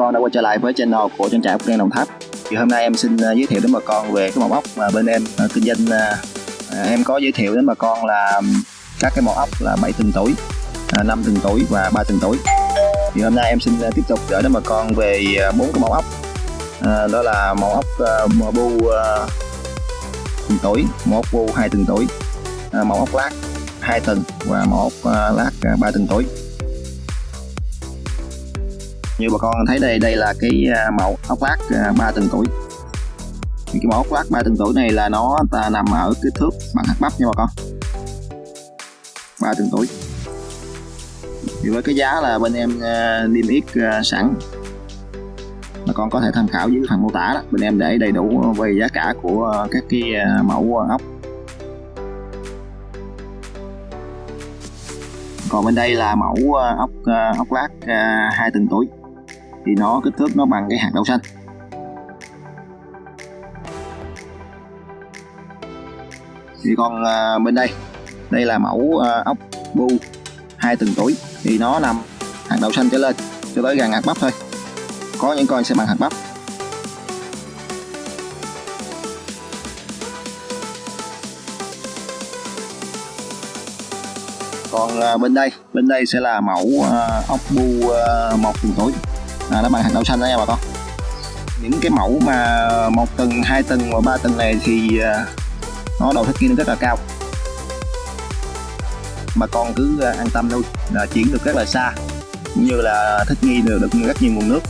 Con đã quay trở lại với channel của trang trại ốc đen Đồng Tháp. Thì hôm nay em xin à, giới thiệu đến bà con về cái mẫu ốc mà bên em à, kinh doanh à, em có giới thiệu đến bà con là các cái mẫu ốc là 7 tuần tuổi, 5 tuần tuổi và 3 tuần tuổi. Thì hôm nay em xin tiếp tục gửi đến bà con về bốn cái mẫu ốc. Đó là mẫu ốc mờ bu uh, tuần tuổi, mẫu ốc bu 2 tuần tuổi, uh, mẫu ốc lát 2 tuần và mẫu ốc lát 3 tuần tuổi như bà con thấy đây đây là cái à, mẫu ốc lát 3 tuần tuổi. Thì cái mẫu ốc lát 3 tuần tuổi này là nó, ta nằm ở kích thước bằng hạt bắp nha bà con. 3 tuần tuổi. Thì với cái giá là bên em à, niêm yết à, sẵn. Bà con có thể tham khảo dưới phần mô tả đó. Bên em để đầy đủ về giá cả của các cái mẫu ốc. Còn bên đây là mẫu ốc ốc lát hai tuần tuổi thì nó kích thước nó bằng cái hạt đậu xanh. Thì còn à, bên đây đây là mẫu à, ốc bu hai tuần tuổi thì nó nằm hạt đậu xanh trở lên cho tới gần hạt bắp thôi. Có những con sẽ bằng hạt bắp. Còn à, bên đây bên đây sẽ là mẫu à, ốc bu à, một tuần tuổi à, nó bằng hạt đậu xanh đó nha bà con. Những cái mẫu mà một tầng hai tầng và ba tầng này thì à, nó đầu thích nghi rất là cao. Bà con cứ à, an tâm nuôi là chuyển được rất là xa cũng như là thích nghi được, được rất nhiều nguồn nước.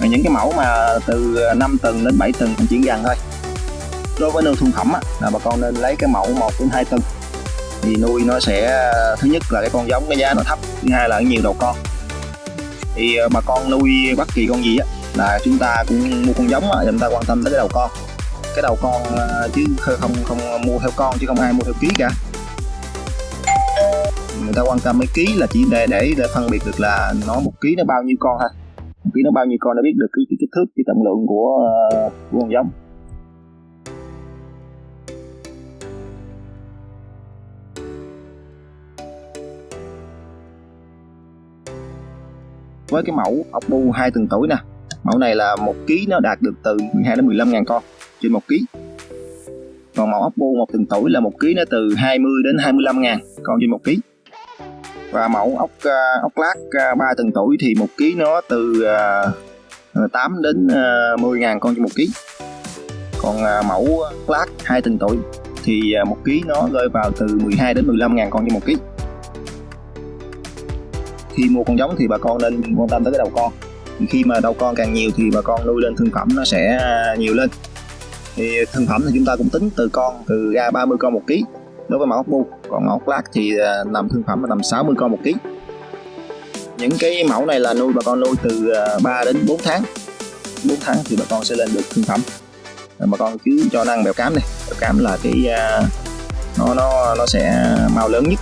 Và những cái mẫu mà từ à, 5 tầng đến 7 tầng chuyển dần thôi. Đối với nuôi thương phẩm á, là bà con nên lấy cái mẫu 1 đến 2 tầng. Thì nuôi nó sẽ thứ nhất là cái con giống cái giá nó thấp thứ hai là nhiều đầu con thì ờ, bà con nuôi bất kỳ con gì á là chúng ta cũng mua con giống á chúng ta quan tâm tới cái đầu con. Cái đầu con ờ, chứ không không mua theo con chứ không ai mua theo ký cả. Người ta quan tâm mấy ký là chỉ để để, để phân biệt được là nó một ký nó bao nhiêu con thôi. Một ký nó bao nhiêu con để biết được cái, cái kích thước cái trọng lượng của, ờ, của con giống. Với cái mẫu ốc bu hai tuần tuổi nè. Mẫu này là một ký nó đạt được từ 12 đến 15 ngàn con trên một ký. Còn mẫu ốc bu một tuần tuổi là một ký nó từ 20 đến 25 ngàn con trên một ký. Và mẫu ốc à, ốc lát à, 3 tuần tuổi thì một ký nó từ à, 8 đến 10 ngàn con trên một ký. Còn mẫu lát 2 tuần tuổi thì một ký nó rơi vào từ 12 đến 15 ngàn con trên một ký khi mua con giống thì bà con nên quan tâm tới cái đầu con. Khi mà đầu con càng nhiều thì bà con nuôi lên thương phẩm nó sẽ nhiều lên. Thì thương phẩm thì chúng ta cũng tính từ con, từ ra 30 con một ký. Đối với mẫu ốc bu, còn mẫu ốc lát thì à, nằm thương phẩm là nằm 60 con một ký. Những cái mẫu này là nuôi, bà con nuôi từ à, 3 đến 4 tháng. 4 tháng thì bà con sẽ lên được thương phẩm. Bà con cứ cho năng bèo cám này bèo cám là cái à, nó nó nó sẽ mau lớn nhất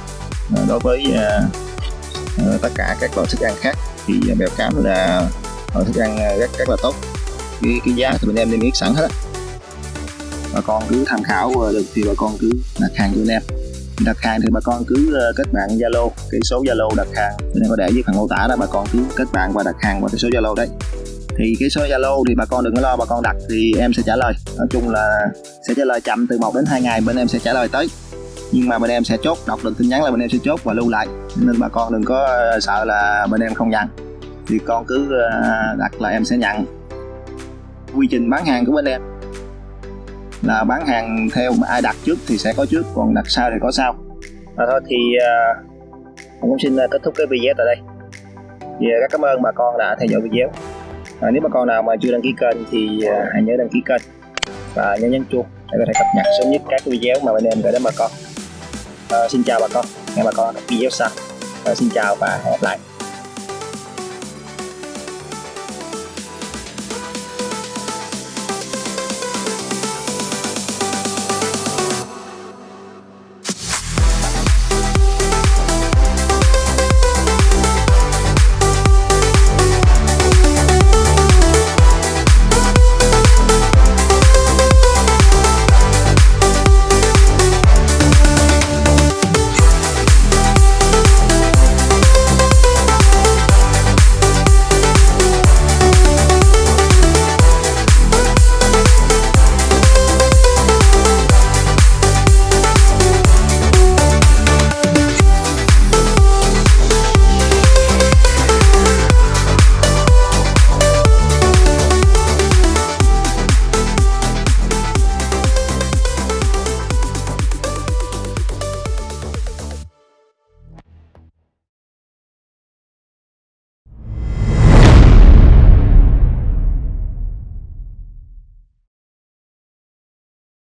đối với Ờ, tất cả các loại thức ăn khác. Thì ờ, bèo cám là loại thức ăn rất rất là tốt. Cái, cái giá thì bên em niêm yết sẵn hết á. Bà con cứ tham khảo được thì bà con cứ đặt hàng cho bên em. Đặt hàng thì bà con cứ kết bạn zalo cái số zalo đặt hàng. Bên em có để dưới phần mô tả đó bà con cứ kết bạn và đặt hàng qua cái số zalo đấy. Thì cái số zalo thì bà con đừng có lo bà con đặt thì em sẽ trả lời. Nói chung là sẽ trả lời chậm từ 1 đến 2 ngày bên em sẽ trả lời tới nhưng mà bên em sẽ chốt đọc được tin nhắn là bên em sẽ chốt và lưu lại. Nên bà con đừng có ờ, sợ là bên em không nhận. Thì con cứ ờ, đặt là em sẽ nhận. Quy trình bán hàng của bên em là bán hàng theo ai đặt trước thì sẽ có trước còn đặt sau thì có sau. Và thôi thì uh, cũng xin kết thúc cái video tại đây. Thì rất cảm ơn bà con đã theo dõi video. À, nếu bà con nào mà chưa đăng ký kênh thì uh, hãy nhớ đăng ký kênh. Và nhớ nhấn chuông để có thể cập nhật sớm nhất các video mà bên em gửi đến bà con. Ờ, xin chào bà con. Nghe bà con video sau ờ, xin chào và hẹn gặp lại.